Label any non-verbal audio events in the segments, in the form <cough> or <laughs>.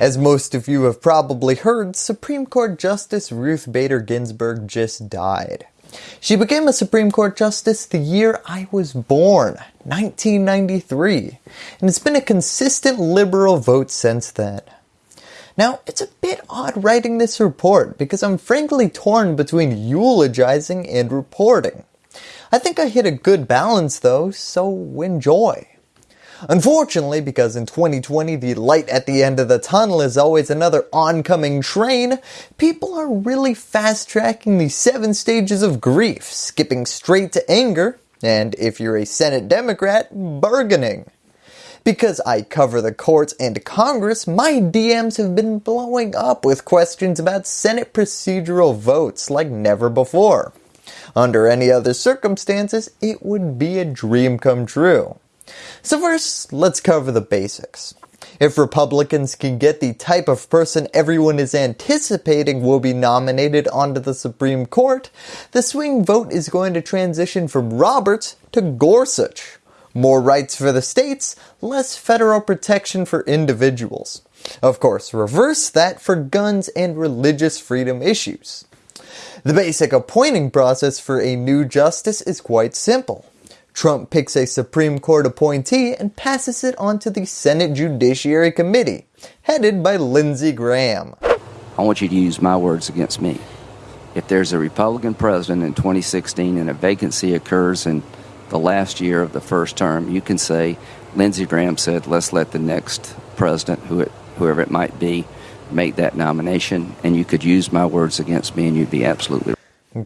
As most of you have probably heard, Supreme Court Justice Ruth Bader Ginsburg just died. She became a Supreme Court Justice the year I was born, 1993, and it's been a consistent liberal vote since then. Now, it's a bit odd writing this report because I'm frankly torn between eulogizing and reporting. I think I hit a good balance though, so enjoy. Unfortunately, because in 2020 the light at the end of the tunnel is always another oncoming train, people are really fast tracking the 7 stages of grief, skipping straight to anger, and if you're a Senate Democrat, bargaining. Because I cover the courts and Congress, my DMs have been blowing up with questions about Senate procedural votes like never before. Under any other circumstances, it would be a dream come true. So first, let's cover the basics. If Republicans can get the type of person everyone is anticipating will be nominated onto the Supreme Court, the swing vote is going to transition from Roberts to Gorsuch. More rights for the states, less federal protection for individuals. Of course, reverse that for guns and religious freedom issues. The basic appointing process for a new justice is quite simple. Trump picks a Supreme Court appointee and passes it on to the Senate Judiciary Committee, headed by Lindsey Graham. I want you to use my words against me. If there's a Republican president in 2016 and a vacancy occurs in the last year of the first term, you can say, Lindsey Graham said, let's let the next president, who it, whoever it might be, make that nomination, and you could use my words against me and you'd be absolutely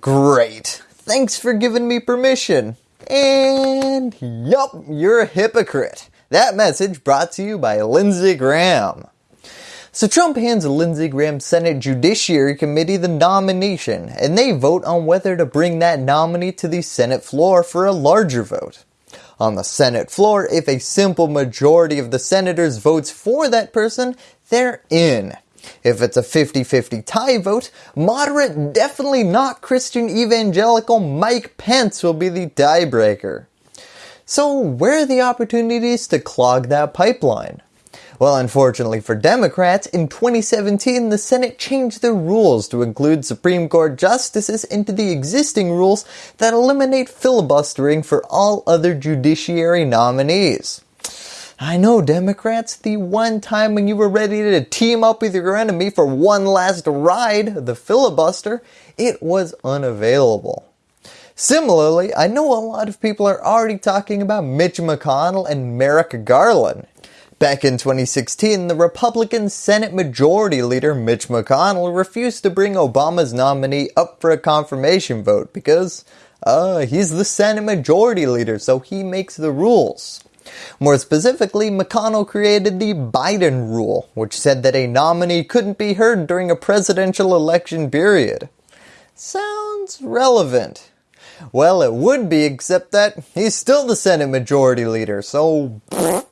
Great. Thanks for giving me permission. And yup, you're a hypocrite. That message brought to you by Lindsey Graham. So Trump hands Lindsey Graham's Senate Judiciary Committee the nomination, and they vote on whether to bring that nominee to the Senate floor for a larger vote. On the Senate floor, if a simple majority of the senators votes for that person, they're in. If it's a 50-50 tie vote, moderate, definitely not Christian evangelical Mike Pence will be the tiebreaker. So where are the opportunities to clog that pipeline? Well, unfortunately for Democrats, in 2017 the Senate changed their rules to include Supreme Court justices into the existing rules that eliminate filibustering for all other judiciary nominees. I know Democrats, the one time when you were ready to team up with your enemy for one last ride, the filibuster, it was unavailable. Similarly, I know a lot of people are already talking about Mitch McConnell and Merrick Garland. Back in 2016, the Republican Senate Majority Leader Mitch McConnell refused to bring Obama's nominee up for a confirmation vote because uh, he's the Senate Majority Leader so he makes the rules. More specifically, McConnell created the Biden rule, which said that a nominee couldn't be heard during a presidential election period. Sounds relevant. Well, it would be except that he's still the Senate Majority Leader, so <laughs>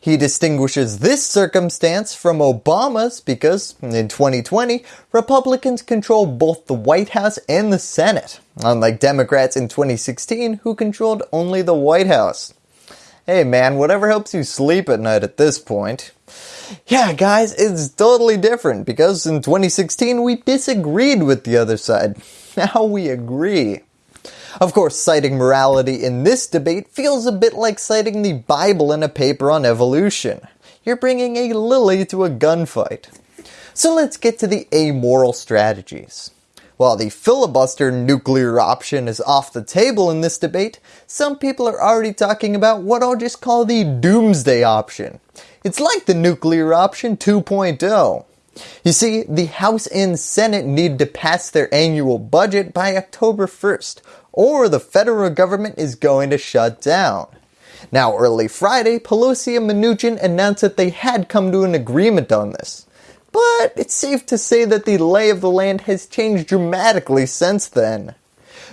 he distinguishes this circumstance from Obama's because in 2020, Republicans control both the White House and the Senate, unlike Democrats in 2016 who controlled only the White House. Hey man, whatever helps you sleep at night at this point. Yeah guys, it's totally different because in 2016 we disagreed with the other side. <laughs> Now we agree. Of course, citing morality in this debate feels a bit like citing the Bible in a paper on evolution. You're bringing a lily to a gunfight. So let's get to the amoral strategies. While the filibuster nuclear option is off the table in this debate, some people are already talking about what I'll just call the doomsday option. It's like the nuclear option 2.0. You see, the House and Senate need to pass their annual budget by October 1st, or the federal government is going to shut down. Now early Friday, Pelosi and Mnuchin announced that they had come to an agreement on this but it's safe to say that the lay of the land has changed dramatically since then.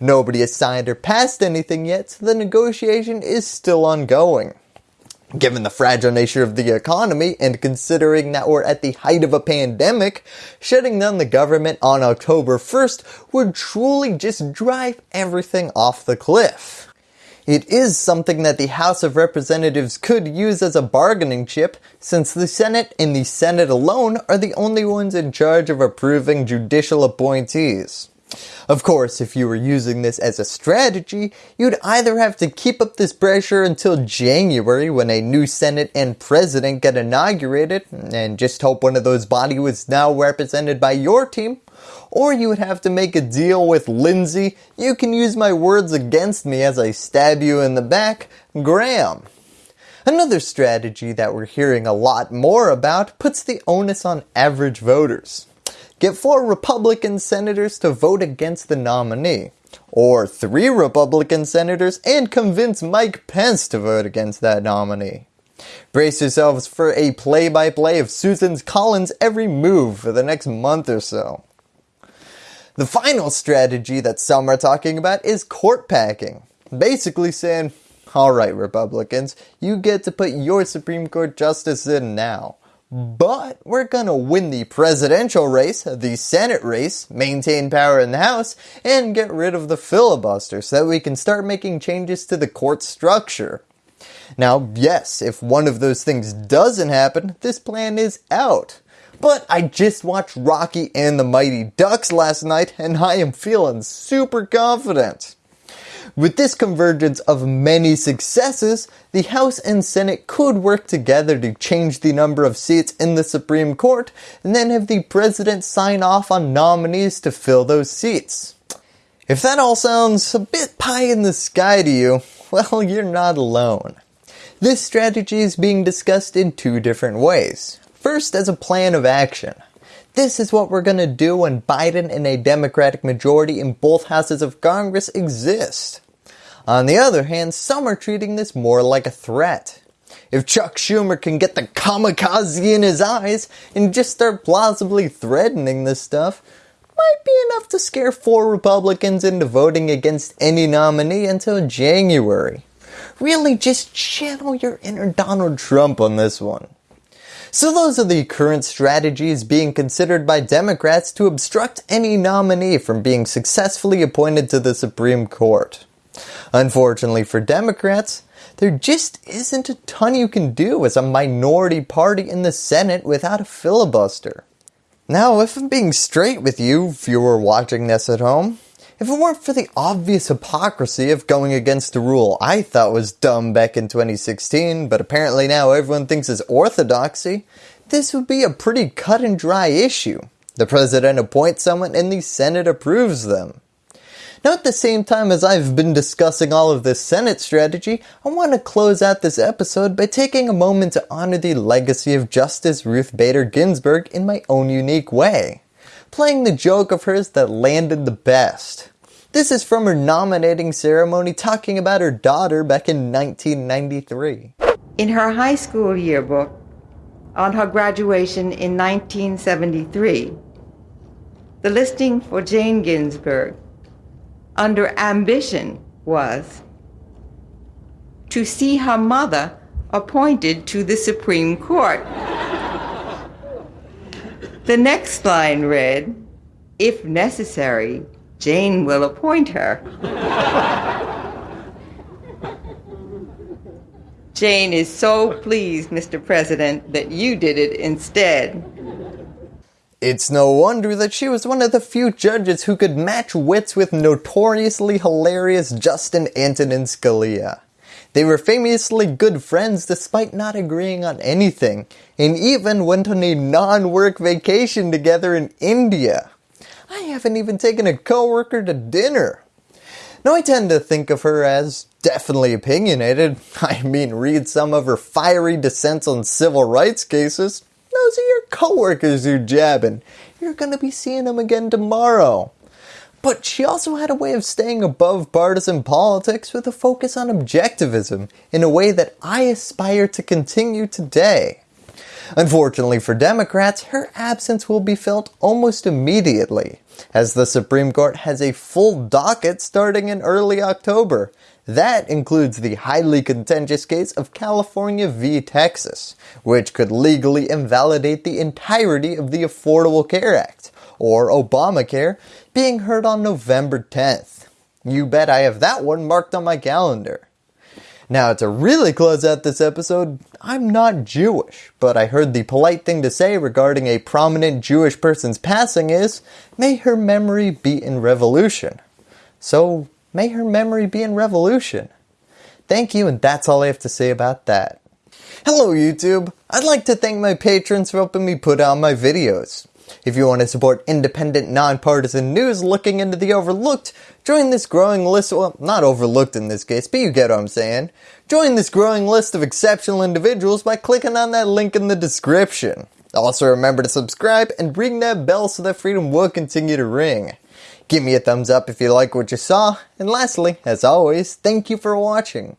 Nobody has signed or passed anything yet, so the negotiation is still ongoing. Given the fragile nature of the economy and considering that we're at the height of a pandemic, shutting down the government on October 1st would truly just drive everything off the cliff. It is something that the House of Representatives could use as a bargaining chip since the Senate and the Senate alone are the only ones in charge of approving judicial appointees. Of course, if you were using this as a strategy, you'd either have to keep up this pressure until January when a new Senate and President get inaugurated and just hope one of those bodies was now represented by your team, or you would have to make a deal with Lindsey, you can use my words against me as I stab you in the back, Graham. Another strategy that we're hearing a lot more about puts the onus on average voters. Get four Republican senators to vote against the nominee, or three Republican senators and convince Mike Pence to vote against that nominee. Brace yourselves for a play-by-play -play of Susan Collins' every move for the next month or so. The final strategy that some are talking about is court packing. Basically saying, alright Republicans, you get to put your Supreme Court justice in now. But we're gonna win the presidential race, the Senate race, maintain power in the House, and get rid of the filibuster so that we can start making changes to the court structure. Now, yes, if one of those things doesn't happen, this plan is out. But I just watched Rocky and the Mighty Ducks last night and I am feeling super confident. With this convergence of many successes, the House and Senate could work together to change the number of seats in the Supreme Court and then have the President sign off on nominees to fill those seats. If that all sounds a bit pie in the sky to you, <laughs> well you're not alone. This strategy is being discussed in two different ways. First as a plan of action. This is what we're going to do when Biden and a Democratic majority in both houses of Congress exist. On the other hand, some are treating this more like a threat. If Chuck Schumer can get the kamikaze in his eyes and just start plausibly threatening this stuff, might be enough to scare four Republicans into voting against any nominee until January. Really just channel your inner Donald Trump on this one. So those are the current strategies being considered by Democrats to obstruct any nominee from being successfully appointed to the Supreme Court. Unfortunately for Democrats, there just isn't a ton you can do as a minority party in the Senate without a filibuster. Now if I'm being straight with you, if you were watching this at home, if it weren't for the obvious hypocrisy of going against the rule I thought was dumb back in 2016, but apparently now everyone thinks is orthodoxy, this would be a pretty cut and dry issue. The President appoints someone and the Senate approves them. Now at the same time as I've been discussing all of this Senate strategy, I want to close out this episode by taking a moment to honor the legacy of Justice Ruth Bader Ginsburg in my own unique way playing the joke of hers that landed the best. This is from her nominating ceremony talking about her daughter back in 1993. In her high school yearbook, on her graduation in 1973, the listing for Jane Ginsburg under ambition was to see her mother appointed to the Supreme Court. The next line read, if necessary, Jane will appoint her. Jane is so pleased, Mr. President, that you did it instead. It's no wonder that she was one of the few judges who could match wits with notoriously hilarious Justice Antonin Scalia. They were famously good friends despite not agreeing on anything, and even went on a non-work vacation together in India. I haven't even taken a coworker to dinner. Now I tend to think of her as definitely opinionated. <laughs> I mean read some of her fiery dissents on civil rights cases. Those are your coworkers you're jabbing. You're going to be seeing them again tomorrow. But she also had a way of staying above partisan politics with a focus on objectivism in a way that I aspire to continue today. Unfortunately for Democrats, her absence will be felt almost immediately, as the Supreme Court has a full docket starting in early October. That includes the highly contentious case of California v. Texas, which could legally invalidate the entirety of the Affordable Care Act, or Obamacare, being heard on November 10th. You bet I have that one marked on my calendar. Now to really close out this episode, I'm not Jewish, but I heard the polite thing to say regarding a prominent Jewish person's passing is, may her memory be in revolution. So may her memory be in revolution. Thank you and that's all I have to say about that. Hello YouTube! I'd like to thank my patrons for helping me put out my videos. If you want to support independent, nonpartisan news looking into the overlooked, join this growing list, well, not overlooked in this case, but you get what I'm saying. Join this growing list of exceptional individuals by clicking on that link in the description. Also remember to subscribe and ring that bell so that freedom will continue to ring. Give me a thumbs up if you like what you saw, and lastly, as always, thank you for watching.